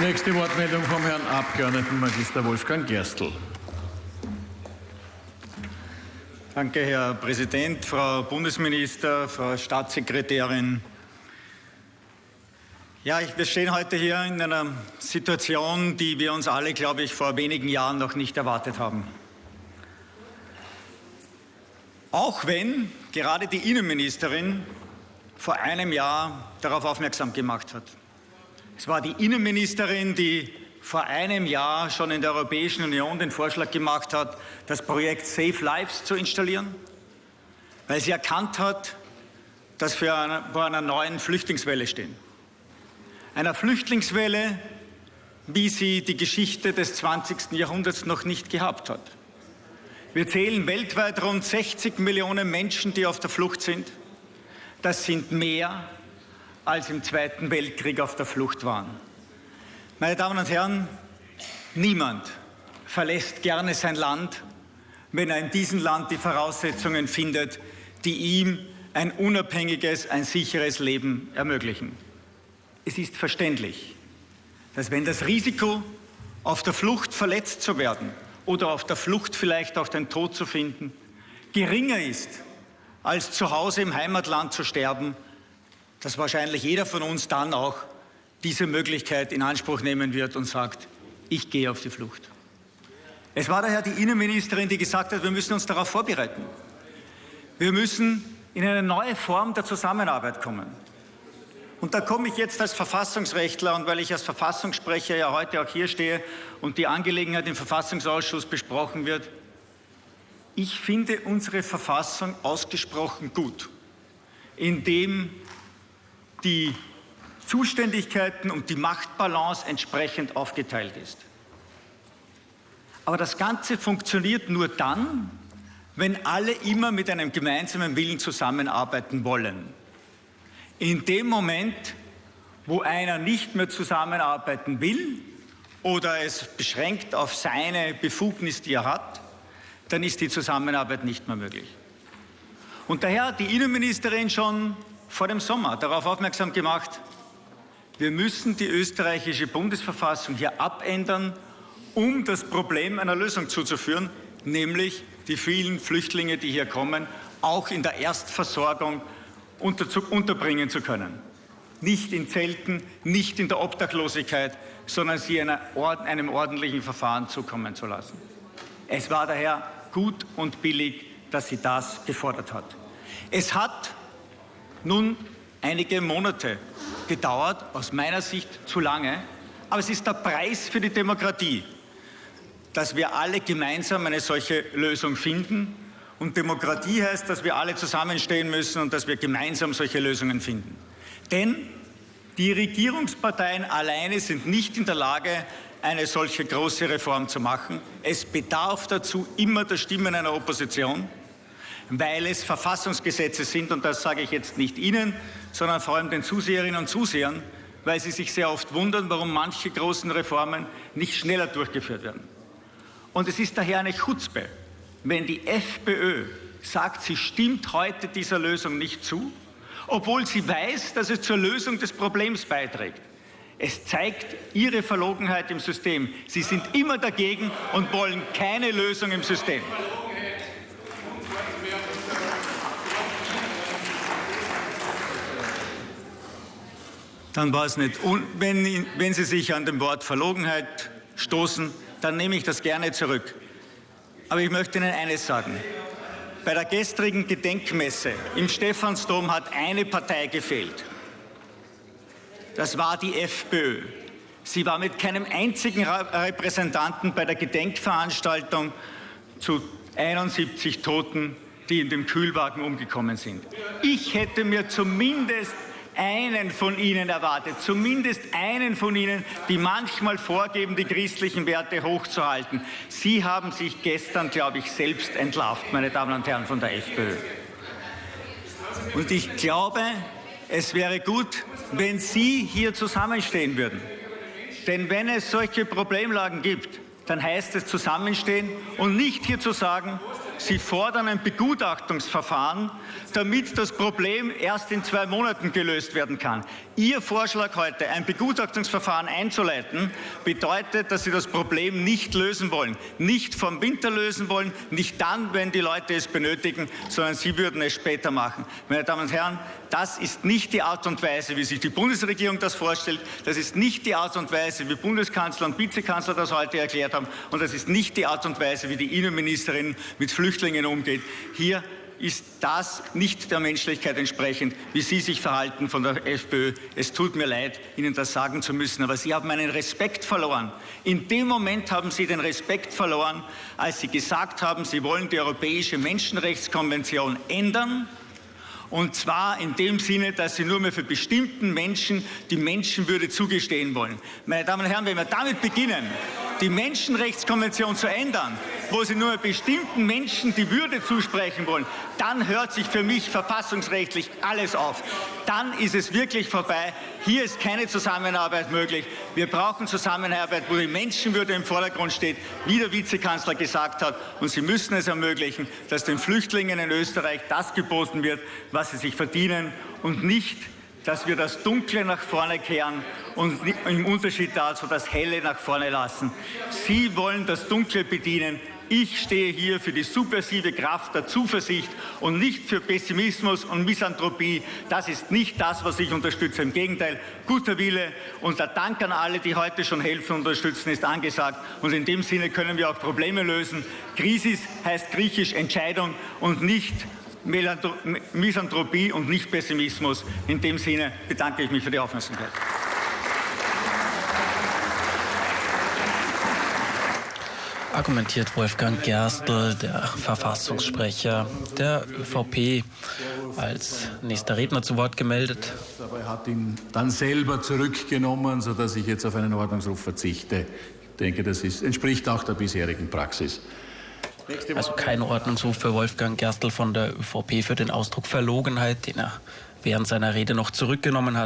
Nächste Wortmeldung vom Herrn Abgeordneten Magister Wolfgang Gerstl. Danke, Herr Präsident, Frau Bundesminister, Frau Staatssekretärin. Ja, wir stehen heute hier in einer Situation, die wir uns alle, glaube ich, vor wenigen Jahren noch nicht erwartet haben. Auch wenn gerade die Innenministerin vor einem Jahr darauf aufmerksam gemacht hat. Es war die Innenministerin, die vor einem Jahr schon in der Europäischen Union den Vorschlag gemacht hat, das Projekt Safe Lives zu installieren, weil sie erkannt hat, dass wir vor einer neuen Flüchtlingswelle stehen. Einer Flüchtlingswelle, wie sie die Geschichte des 20. Jahrhunderts noch nicht gehabt hat. Wir zählen weltweit rund 60 Millionen Menschen, die auf der Flucht sind. Das sind mehr als im Zweiten Weltkrieg auf der Flucht waren. Meine Damen und Herren, niemand verlässt gerne sein Land, wenn er in diesem Land die Voraussetzungen findet, die ihm ein unabhängiges, ein sicheres Leben ermöglichen. Es ist verständlich, dass wenn das Risiko, auf der Flucht verletzt zu werden oder auf der Flucht vielleicht auch den Tod zu finden, geringer ist, als zu Hause im Heimatland zu sterben, dass wahrscheinlich jeder von uns dann auch diese Möglichkeit in Anspruch nehmen wird und sagt, ich gehe auf die Flucht. Es war daher die Innenministerin, die gesagt hat, wir müssen uns darauf vorbereiten. Wir müssen in eine neue Form der Zusammenarbeit kommen. Und da komme ich jetzt als Verfassungsrechtler und weil ich als Verfassungssprecher ja heute auch hier stehe und die Angelegenheit im Verfassungsausschuss besprochen wird, ich finde unsere Verfassung ausgesprochen gut, indem die Zuständigkeiten und die Machtbalance entsprechend aufgeteilt ist. Aber das Ganze funktioniert nur dann, wenn alle immer mit einem gemeinsamen Willen zusammenarbeiten wollen. In dem Moment, wo einer nicht mehr zusammenarbeiten will oder es beschränkt auf seine Befugnis, die er hat, dann ist die Zusammenarbeit nicht mehr möglich. Und daher hat die Innenministerin schon vor dem Sommer darauf aufmerksam gemacht, wir müssen die österreichische Bundesverfassung hier abändern, um das Problem einer Lösung zuzuführen, nämlich die vielen Flüchtlinge, die hier kommen, auch in der Erstversorgung unter, unterbringen zu können. Nicht in Zelten, nicht in der Obdachlosigkeit, sondern sie einer, einem ordentlichen Verfahren zukommen zu lassen. Es war daher gut und billig, dass sie das gefordert hat. Es hat nun einige Monate gedauert, aus meiner Sicht zu lange, aber es ist der Preis für die Demokratie, dass wir alle gemeinsam eine solche Lösung finden. Und Demokratie heißt, dass wir alle zusammenstehen müssen und dass wir gemeinsam solche Lösungen finden. Denn die Regierungsparteien alleine sind nicht in der Lage, eine solche große Reform zu machen. Es bedarf dazu immer der Stimmen einer Opposition weil es Verfassungsgesetze sind, und das sage ich jetzt nicht Ihnen, sondern vor allem den Zuseherinnen und Zusehern, weil sie sich sehr oft wundern, warum manche großen Reformen nicht schneller durchgeführt werden. Und es ist daher eine Chutzpe, wenn die FPÖ sagt, sie stimmt heute dieser Lösung nicht zu, obwohl sie weiß, dass es zur Lösung des Problems beiträgt. Es zeigt ihre Verlogenheit im System. Sie sind immer dagegen und wollen keine Lösung im System. Dann war es nicht. Und wenn, wenn Sie sich an dem Wort Verlogenheit stoßen, dann nehme ich das gerne zurück. Aber ich möchte Ihnen eines sagen. Bei der gestrigen Gedenkmesse im Stephansdom hat eine Partei gefehlt. Das war die FPÖ. Sie war mit keinem einzigen Repräsentanten bei der Gedenkveranstaltung zu 71 Toten, die in dem Kühlwagen umgekommen sind. Ich hätte mir zumindest einen von Ihnen erwartet, zumindest einen von Ihnen, die manchmal vorgeben, die christlichen Werte hochzuhalten. Sie haben sich gestern, glaube ich, selbst entlarvt, meine Damen und Herren von der FPÖ. Und ich glaube, es wäre gut, wenn Sie hier zusammenstehen würden. Denn wenn es solche Problemlagen gibt, dann heißt es zusammenstehen und nicht hier zu sagen, Sie fordern ein Begutachtungsverfahren, damit das Problem erst in zwei Monaten gelöst werden kann. Ihr Vorschlag heute, ein Begutachtungsverfahren einzuleiten, bedeutet, dass Sie das Problem nicht lösen wollen. Nicht vom Winter lösen wollen, nicht dann, wenn die Leute es benötigen, sondern Sie würden es später machen. Meine Damen und Herren, das ist nicht die Art und Weise, wie sich die Bundesregierung das vorstellt. Das ist nicht die Art und Weise, wie Bundeskanzler und Vizekanzler das heute erklärt haben. Und das ist nicht die Art und Weise, wie die Innenministerin mit Flüchtlingen umgeht. Hier ist das nicht der Menschlichkeit entsprechend, wie Sie sich verhalten von der FPÖ. Es tut mir leid, Ihnen das sagen zu müssen, aber Sie haben einen Respekt verloren. In dem Moment haben Sie den Respekt verloren, als Sie gesagt haben, Sie wollen die Europäische Menschenrechtskonvention ändern und zwar in dem Sinne, dass sie nur mehr für bestimmten Menschen die Menschenwürde zugestehen wollen. Meine Damen und Herren, wenn wir damit beginnen, die Menschenrechtskonvention zu ändern, wo sie nur bestimmten Menschen die Würde zusprechen wollen, dann hört sich für mich verfassungsrechtlich alles auf. Dann ist es wirklich vorbei. Hier ist keine Zusammenarbeit möglich. Wir brauchen Zusammenarbeit, wo die Menschenwürde im Vordergrund steht, wie der Vizekanzler gesagt hat. Und Sie müssen es ermöglichen, dass den Flüchtlingen in Österreich das geboten wird, was sie sich verdienen und nicht dass wir das Dunkle nach vorne kehren und im Unterschied dazu das Helle nach vorne lassen. Sie wollen das Dunkle bedienen. Ich stehe hier für die subversive Kraft der Zuversicht und nicht für Pessimismus und Misanthropie. Das ist nicht das, was ich unterstütze. Im Gegenteil, guter Wille und der Dank an alle, die heute schon helfen und unterstützen, ist angesagt. Und in dem Sinne können wir auch Probleme lösen. Krisis heißt griechisch Entscheidung und nicht Misanthropie und nicht Pessimismus. In dem Sinne bedanke ich mich für die Aufmerksamkeit. Argumentiert Wolfgang Gerstl, der Verfassungssprecher der ÖVP, als nächster Redner zu Wort gemeldet. Er hat ihn dann selber zurückgenommen, sodass ich jetzt auf einen Ordnungsruf verzichte. Ich denke, das ist, entspricht auch der bisherigen Praxis. Also kein Ordnungsruf für Wolfgang Gerstl von der ÖVP für den Ausdruck Verlogenheit, den er während seiner Rede noch zurückgenommen hat.